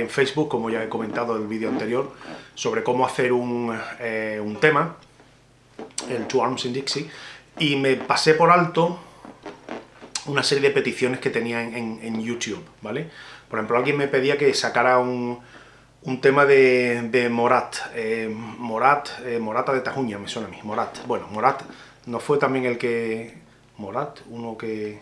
en Facebook, como ya he comentado en el vídeo anterior, sobre cómo hacer un, eh, un tema, el Two Arms in Dixie, y me pasé por alto una serie de peticiones que tenía en, YouTube, ¿vale? Por ejemplo, alguien me pedía que sacara un, un tema de, de Morat, eh, Morat, eh, Morata de Tajuña, me suena a mí, Morat. Bueno, Morat no fue también el que... Morat, uno que...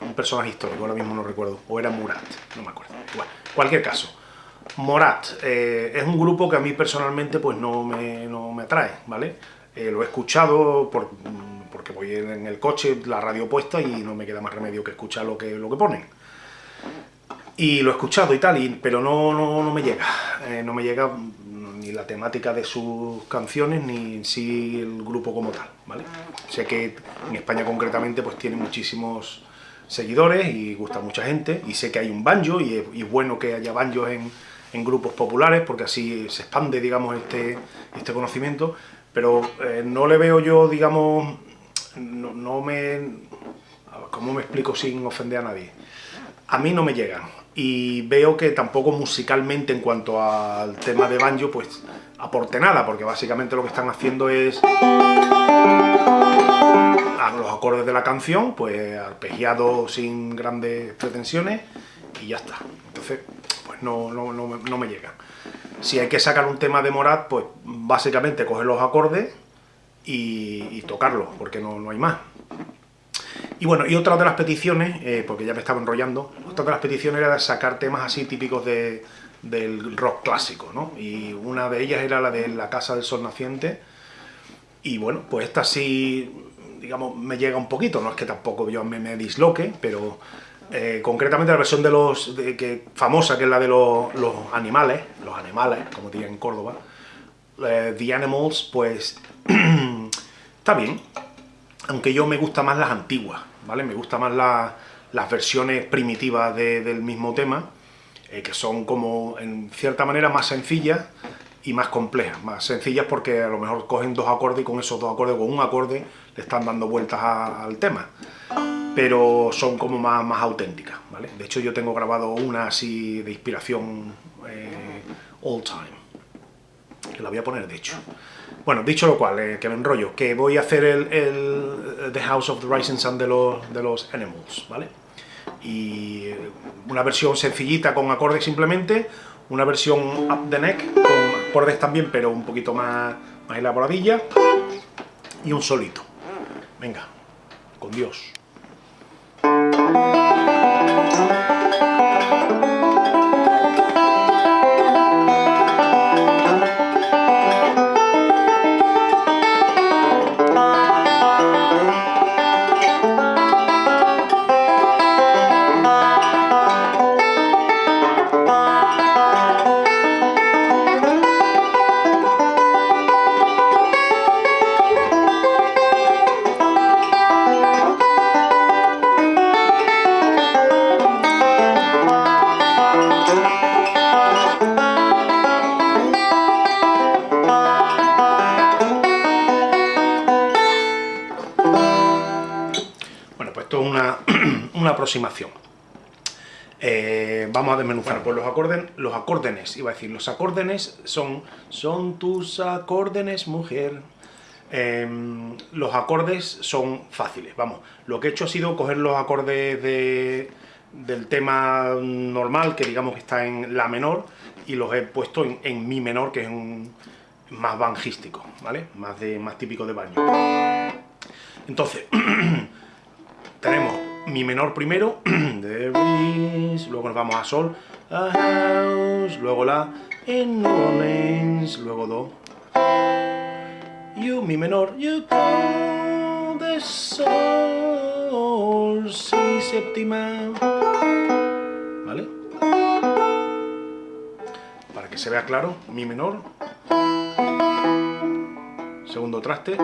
Un personaje histórico, ahora mismo no recuerdo, o era Murat, no me acuerdo. Bueno, cualquier caso. Morat eh, es un grupo que a mí personalmente pues no me, no me atrae, ¿vale? lo he escuchado por, porque voy en el coche, la radio puesta y no me queda más remedio que escuchar lo que, lo que ponen. Y lo he escuchado y tal, y, pero no, no, no me llega, eh, no me llega ni la temática de sus canciones, ni en sí el grupo como tal, ¿vale? Sé que en España concretamente pues tiene muchísimos seguidores y gusta mucha gente, y sé que hay un banjo, y es, bueno que haya banjos en, en, grupos populares, porque así se expande, digamos, este, este conocimiento, pero eh, no le veo yo, digamos, no, me... ¿Cómo me explico sin ofender a nadie? A mí no me llegan. Y veo que tampoco musicalmente, en cuanto al tema de banjo, pues aporte nada, porque básicamente lo que están haciendo es... A los acordes de la canción, pues arpegiado sin grandes pretensiones, y ya está. Entonces, pues no, no, no, me llegan. Si hay que sacar un tema de Morat, pues básicamente coger los acordes, y, tocarlo, porque no, no, hay más. Y bueno, y otra de las peticiones, eh, porque ya me estaba enrollando, otra de las peticiones era sacar temas así típicos de, del rock clásico, ¿no? Y una de ellas era la de La Casa del Sol Naciente, y bueno, pues esta sí, digamos, me llega un poquito, no es que tampoco yo me, me disloque, pero eh, concretamente la versión de los, de, que, famosa, que es la de los, los animales, los animales, como dirían en Córdoba, The Animals, pues está bien, aunque yo me gusta más las antiguas, ¿vale? Me gusta más las versiones primitivas del mismo tema, eh, que son como, en cierta manera, más sencillas y más complejas. Más sencillas porque a lo mejor cogen dos acordes y con esos dos acordes, con un acorde, le están dando vueltas al tema. Pero son como más, más auténticas, ¿vale? De hecho yo tengo grabado una así de inspiración eh, all time que la voy a poner de hecho. Bueno, dicho lo cual, eh, que me enrollo, que voy a hacer el, el, The House of the Rising Sun de los, de los Animals, ¿vale? Y una versión sencillita con acordes simplemente, una versión up the neck con acordes también, pero un poquito más, más elaboradilla, y un solito. Venga, con Dios. Aproximación. Eh, vamos a desmenuzar por los acordes, los acórdenes, iba a decir, los acórdenes son, son tus acórdenes, mujer. Em, los acordes son fáciles, vamos, lo que he hecho ha sido coger los acordes de, del tema normal, que digamos que está en la menor, y los he puesto en, mi menor, que es un más banjístico, ¿vale? Más, de, más típico de baño. Entonces, tenemos mi menor primero, luego nos vamos a sol, a house, luego la, in luego do, you, mi menor, you call the sol, si séptima, ¿vale? Para que se vea claro, mi menor, segundo traste,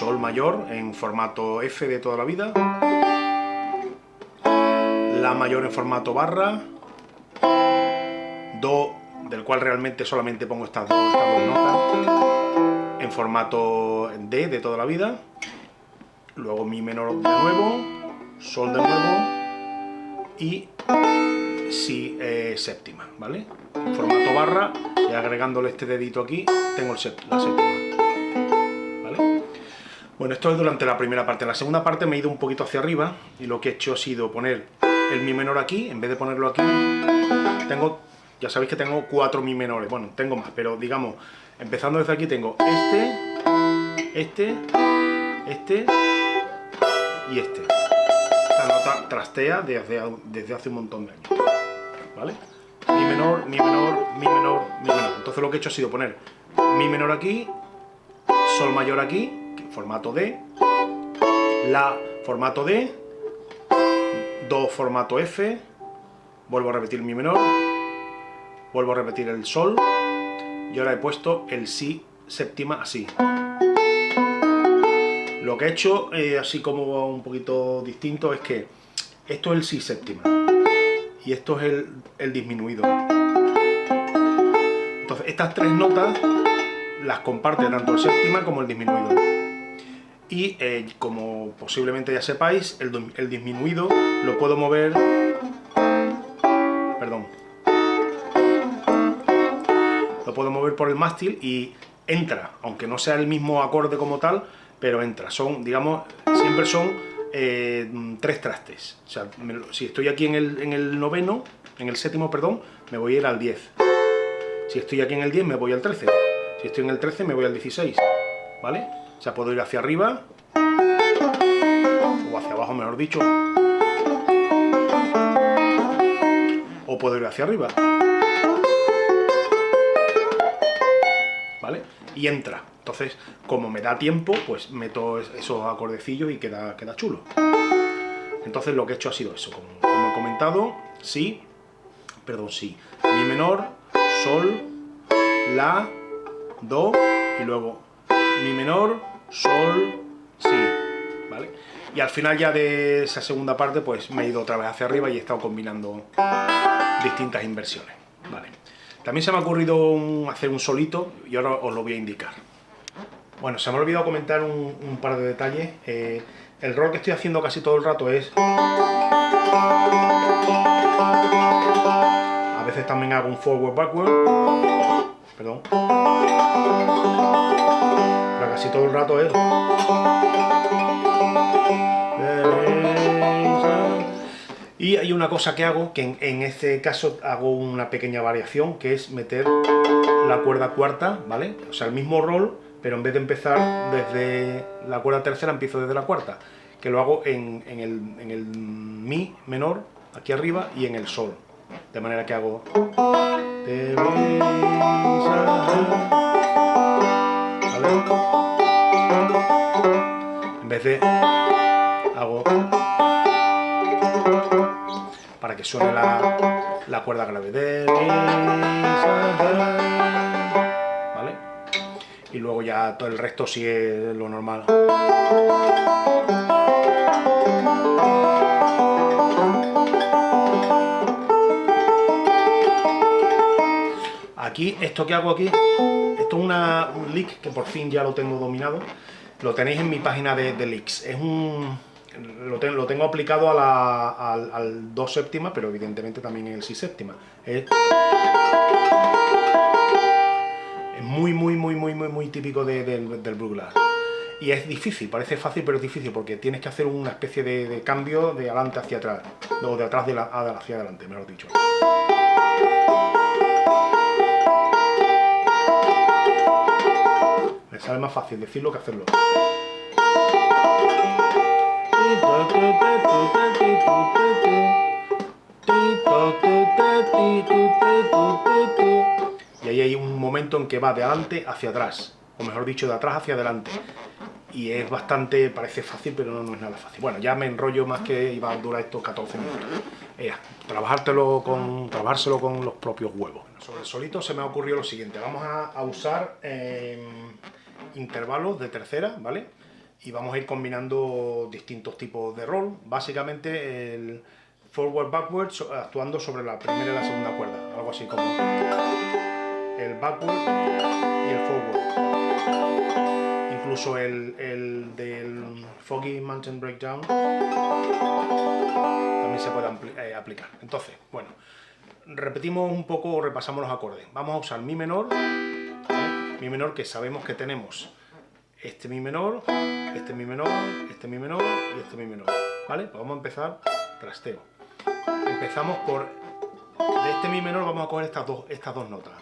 Sol mayor en formato F de toda la vida, La mayor en formato barra, Do, del cual realmente solamente pongo estas dos, notas, en formato D de toda la vida, luego Mi menor de nuevo, sol de nuevo y si eh, séptima, ¿vale? formato barra y agregándole este dedito aquí tengo el la séptima. Bueno, esto es durante la primera parte. En la segunda parte me he ido un poquito hacia arriba y lo que he hecho ha sido poner el mi menor aquí, en vez de ponerlo aquí, tengo, ya sabéis que tengo cuatro mi menores, bueno, tengo más, pero digamos, empezando desde aquí tengo este, este, este y este. Esta nota trastea desde, desde hace un montón de años, ¿vale? Mi menor, mi menor, mi menor, mi menor. Entonces lo que he hecho ha sido poner mi menor aquí, sol mayor aquí, formato D, la formato D, do formato F, vuelvo a repetir mi menor, vuelvo a repetir el sol, y ahora he puesto el si séptima así. Lo que he hecho, eh, así como un poquito distinto, es que esto es el si séptima y esto es el, el disminuido. Entonces, estas tres notas las comparte tanto el séptima como el disminuido. Y eh, como posiblemente ya sepáis, el, disminuido lo puedo mover... Perdón. Lo puedo mover por el mástil y entra, aunque no sea el mismo acorde como tal, pero entra. Son, digamos, siempre son eh, tres trastes. O sea, si estoy aquí en el, en el, noveno, en el séptimo, perdón, me voy a ir al 10. Si estoy aquí en el 10, me voy al 13. Si estoy en el 13, me voy al 16. ¿Vale? O sea, puedo ir hacia arriba, o hacia abajo, mejor dicho. O puedo ir hacia arriba. ¿Vale? Y entra. Entonces, como me da tiempo, pues meto esos acordecillos y queda, queda chulo. Entonces lo que he hecho ha sido eso, como, he comentado, si, perdón, si, mi menor, sol, la, do, y luego mi menor, sol, si, ¿vale? Y al final ya de esa segunda parte, pues me he ido otra vez hacia arriba y he estado combinando distintas inversiones, ¿vale? También se me ha ocurrido hacer un solito y ahora os lo voy a indicar. Bueno, se me ha olvidado comentar un, par de detalles. Eh, el rol que estoy haciendo casi todo el rato es... A veces también hago un forward backward. Perdón. Casi todo el rato es... Y hay una cosa que hago, que en, en, este caso hago una pequeña variación, que es meter la cuerda cuarta, ¿vale? O sea, el mismo rol, pero en vez de empezar desde la cuerda tercera, empiezo desde la cuarta, que lo hago en, el, mi menor, aquí arriba, y en el sol. De manera que hago... En vez de... hago... Para que suene la, la cuerda grave. De, y luego ya todo el resto sigue lo normal. Aquí, esto que hago aquí, esto es una, un leak que por fin ya lo tengo dominado. Lo tenéis en mi página de, leaks. Es un, lo, lo, tengo aplicado a la, al, al 2 séptima, pero evidentemente también en el 6 séptima. Es, muy, muy, muy, muy, muy, muy típico del, del Y es difícil, parece fácil, pero es difícil, porque tienes que hacer una especie de, cambio de adelante hacia atrás, o de atrás de la, hacia adelante, mejor dicho. Sale más fácil decirlo que hacerlo. y ahí hay un momento en que va de adelante hacia atrás, o mejor dicho, de atrás hacia adelante. Y es bastante, parece fácil, pero no, es nada fácil. Bueno, ya me enrollo más que iba a durar estos 14 minutos. Trabajártelo con, trabajárselo con los propios huevos. Sobre el solito se me ha ocurrido lo siguiente. Vamos a, usar em, intervalos de tercera, ¿vale? Y vamos a ir combinando distintos tipos de rol. Básicamente el forward backward actuando sobre la primera y la segunda cuerda. Algo así como el backward y el forward. incluso el, el del Foggy Mountain Breakdown también se puede eh, aplicar. Entonces, bueno, repetimos un poco, repasamos los acordes. Vamos a usar Mi menor, Mi menor que sabemos que tenemos este Mi menor, este Mi menor, este Mi menor y este Mi menor, ¿vale? Pues vamos a empezar trasteo. Empezamos por, de este Mi menor vamos a coger estas dos, estas dos notas.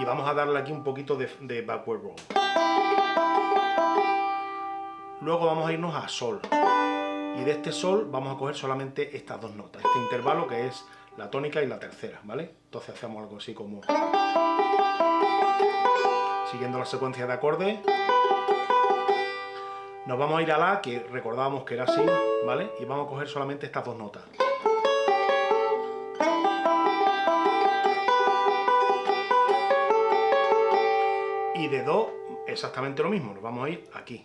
Y vamos a darle aquí un poquito de, de backward roll. Luego vamos a irnos a Sol. Y de este Sol vamos a coger solamente estas dos notas, este intervalo que es la tónica y la tercera, ¿vale? Entonces hacemos algo así como siguiendo la secuencia de acordes. Nos vamos a ir a La, que recordábamos que era así, ¿vale? Y vamos a coger solamente estas dos notas. Y de Do, exactamente lo mismo, nos vamos a ir aquí.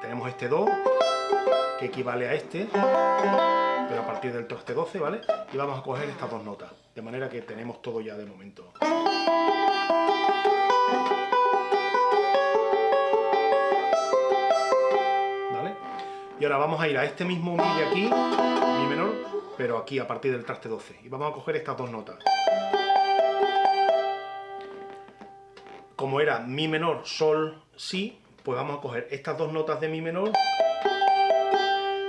Tenemos este Do, que equivale a este, pero a partir del traste 12, ¿vale? Y vamos a coger estas dos notas, de manera que tenemos todo ya de momento. Y ahora vamos a ir a este mismo Mi de aquí, Mi menor, pero aquí a partir del traste 12. Y vamos a coger estas dos notas. Como era Mi menor, Sol, Si, pues vamos a coger estas dos notas de Mi menor.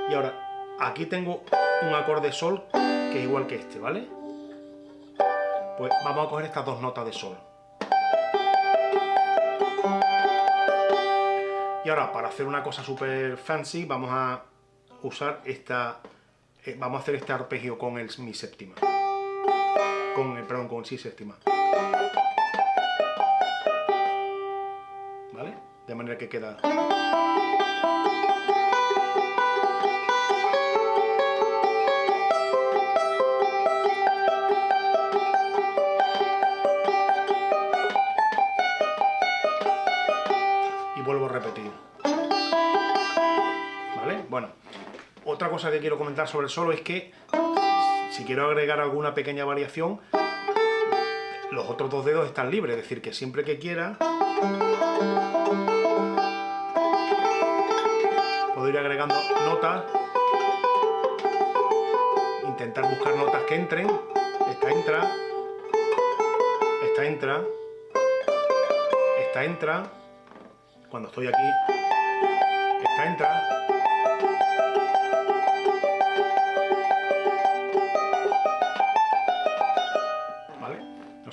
Y ahora, aquí tengo un acorde Sol que es igual que este, ¿vale? Pues vamos a coger estas dos notas de Sol. Y ahora, para hacer una cosa súper fancy, vamos a usar esta... Eh, vamos a hacer este arpegio con el mi séptima. Con, el, perdón, con el si séptima. ¿Vale? De manera que queda... cosa que quiero comentar sobre el solo es que si quiero agregar alguna pequeña variación, los otros dos dedos están libres, es decir, que siempre que quiera puedo ir agregando notas, intentar buscar notas que entren, esta entra, esta entra, esta entra, cuando estoy aquí, esta entra.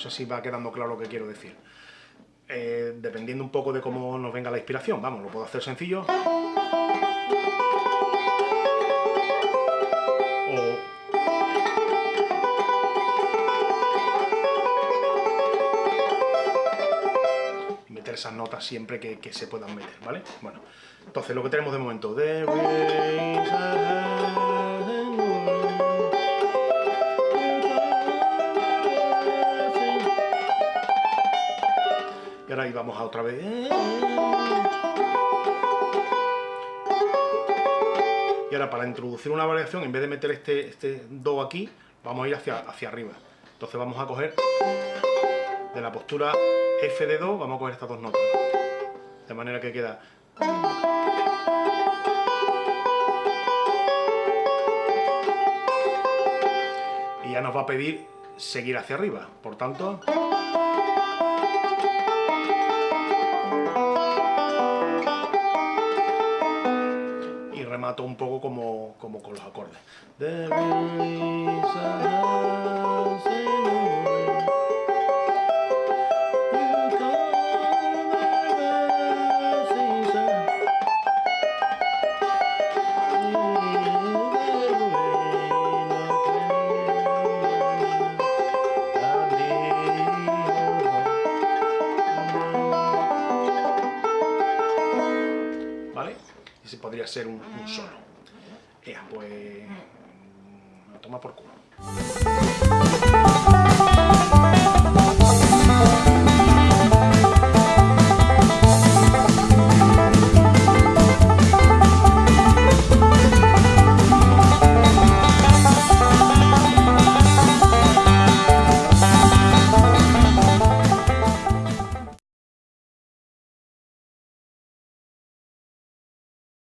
Sé si va quedando claro lo que quiero decir. Eh, dependiendo un poco de cómo nos venga la inspiración, vamos, lo puedo hacer sencillo. esas notas siempre que, se puedan meter, ¿vale? Bueno, entonces lo que tenemos de momento... ahí vamos a otra vez... Y ahora para introducir una variación, en vez de meter este, este Do aquí, vamos a ir hacia, hacia arriba. Entonces vamos a coger de la postura F de Do, vamos a coger estas dos notas. De manera que queda... Y ya nos va a pedir seguir hacia arriba. Por tanto... remato un poco como, como con los acordes. Ser un, solo. Ya, pues... toma por culo.